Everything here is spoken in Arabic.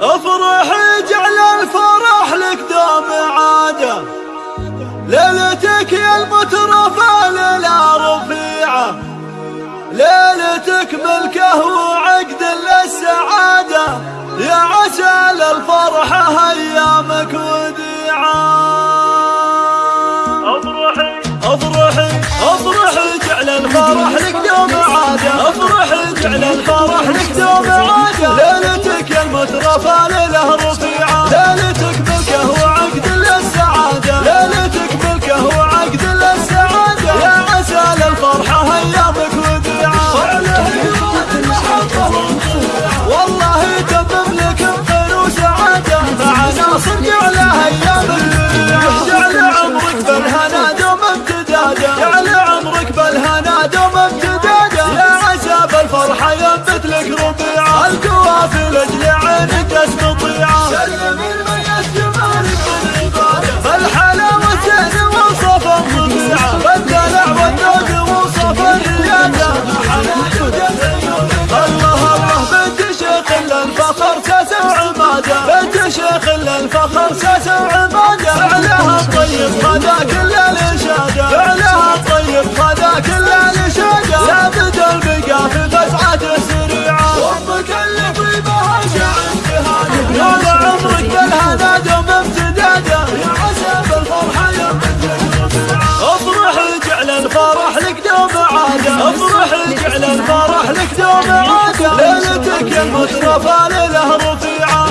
افرح جعل الفرح لك دوم عاده. ليلتك يا المترفة ليلة رفيعة. ليلتك ملكه وعقد للسعادة. يا عسى للفرحة أيامك وديعة. افرحي افرحي افرحي جعل الفرح لك دوم عادة. افرحي جعل الفرح لك دوم عادة المترفة ليلة رفيعة. ليلتك ملكه وعقد للسعادة. ليلتك ملكه وعقد للسعادة. يا عسى للفرحة أيامك وديعة. والله يتمم لك بخير وسعادة. مع ناصر جعله أيامك جعل عمرك بالهنا دوم امتدادا. جعل عمرك بالهنا دوم امتدادا. يا عسى بالفرحة ينبت لك ربيعة. القوافل أجل عينك اسمطيعة سلم الميت جمالك زين وصف والذوق وصف الريادة الله الله بنت شيخ بنت شيخ فعلها الطيب خذا الفرح لك دوم عادة افرح جعل الفرح لك دوم عادة ليلتك يا المترفة ليلة رفيعة